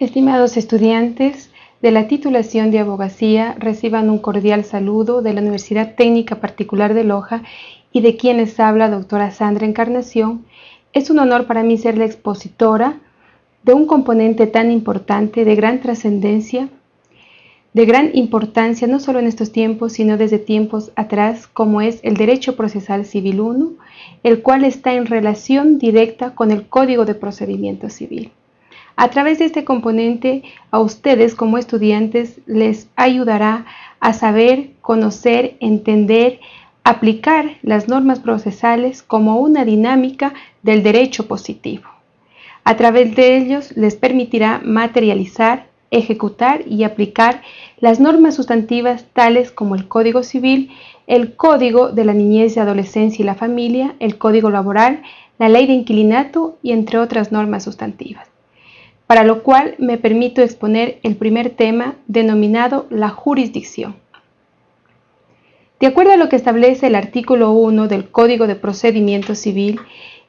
Estimados estudiantes de la titulación de abogacía, reciban un cordial saludo de la Universidad Técnica Particular de Loja y de quienes habla doctora Sandra Encarnación. Es un honor para mí ser la expositora de un componente tan importante, de gran trascendencia, de gran importancia, no solo en estos tiempos, sino desde tiempos atrás, como es el Derecho Procesal Civil 1, el cual está en relación directa con el Código de Procedimiento Civil. A través de este componente, a ustedes como estudiantes les ayudará a saber, conocer, entender, aplicar las normas procesales como una dinámica del derecho positivo. A través de ellos les permitirá materializar, ejecutar y aplicar las normas sustantivas tales como el Código Civil, el Código de la Niñez y Adolescencia y la Familia, el Código Laboral, la Ley de Inquilinato y entre otras normas sustantivas para lo cual me permito exponer el primer tema denominado la jurisdicción. De acuerdo a lo que establece el artículo 1 del Código de Procedimiento Civil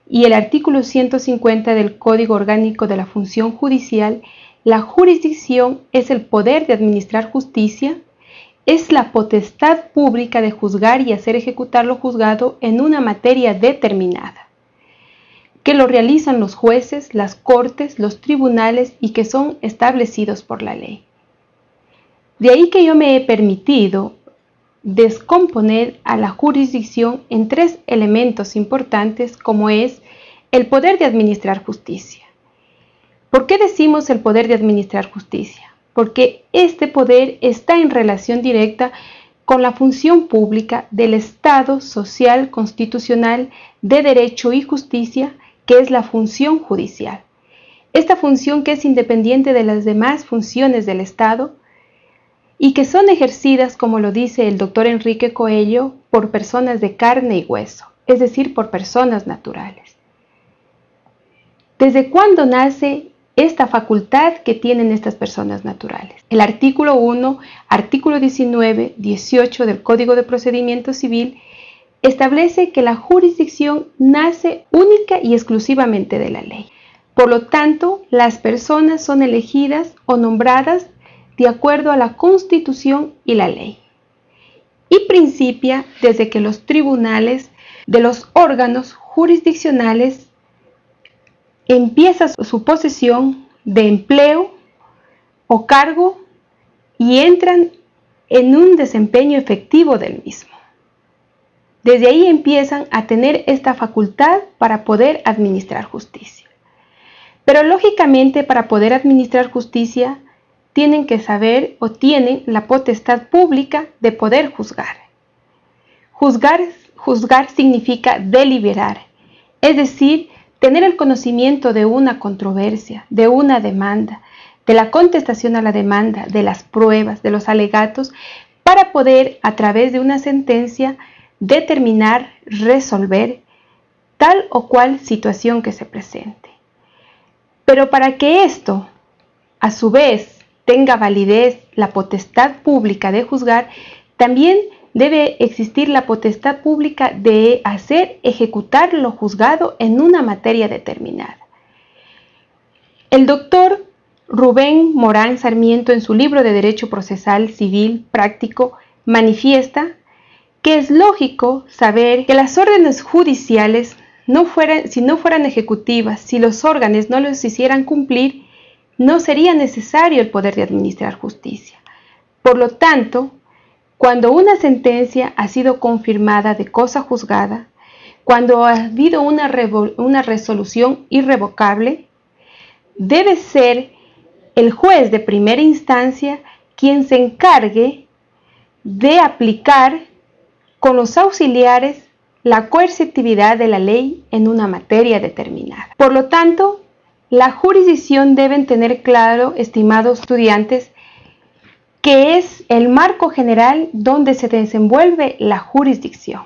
y el artículo 150 del Código Orgánico de la Función Judicial, la jurisdicción es el poder de administrar justicia, es la potestad pública de juzgar y hacer ejecutar lo juzgado en una materia determinada que lo realizan los jueces, las cortes, los tribunales y que son establecidos por la ley. De ahí que yo me he permitido descomponer a la jurisdicción en tres elementos importantes como es el poder de administrar justicia. ¿Por qué decimos el poder de administrar justicia? Porque este poder está en relación directa con la función pública del Estado social, constitucional, de derecho y justicia que es la función judicial. Esta función que es independiente de las demás funciones del Estado y que son ejercidas, como lo dice el doctor Enrique Coello, por personas de carne y hueso, es decir, por personas naturales. ¿Desde cuándo nace esta facultad que tienen estas personas naturales? El artículo 1, artículo 19, 18 del Código de Procedimiento Civil establece que la jurisdicción nace única y exclusivamente de la ley. Por lo tanto, las personas son elegidas o nombradas de acuerdo a la Constitución y la ley. Y principia desde que los tribunales de los órganos jurisdiccionales empieza su posesión de empleo o cargo y entran en un desempeño efectivo del mismo. Desde ahí empiezan a tener esta facultad para poder administrar justicia. Pero lógicamente para poder administrar justicia tienen que saber o tienen la potestad pública de poder juzgar. Juzgar, juzgar significa deliberar, es decir, tener el conocimiento de una controversia, de una demanda, de la contestación a la demanda, de las pruebas, de los alegatos, para poder a través de una sentencia determinar, resolver tal o cual situación que se presente. Pero para que esto, a su vez, tenga validez la potestad pública de juzgar, también debe existir la potestad pública de hacer ejecutar lo juzgado en una materia determinada. El doctor Rubén Morán Sarmiento en su libro de Derecho Procesal Civil Práctico manifiesta que es lógico saber que las órdenes judiciales, no fueran, si no fueran ejecutivas, si los órganos no los hicieran cumplir, no sería necesario el poder de administrar justicia. Por lo tanto, cuando una sentencia ha sido confirmada de cosa juzgada, cuando ha habido una, una resolución irrevocable, debe ser el juez de primera instancia quien se encargue de aplicar con los auxiliares la coercitividad de la ley en una materia determinada. Por lo tanto, la jurisdicción deben tener claro, estimados estudiantes, que es el marco general donde se desenvuelve la jurisdicción.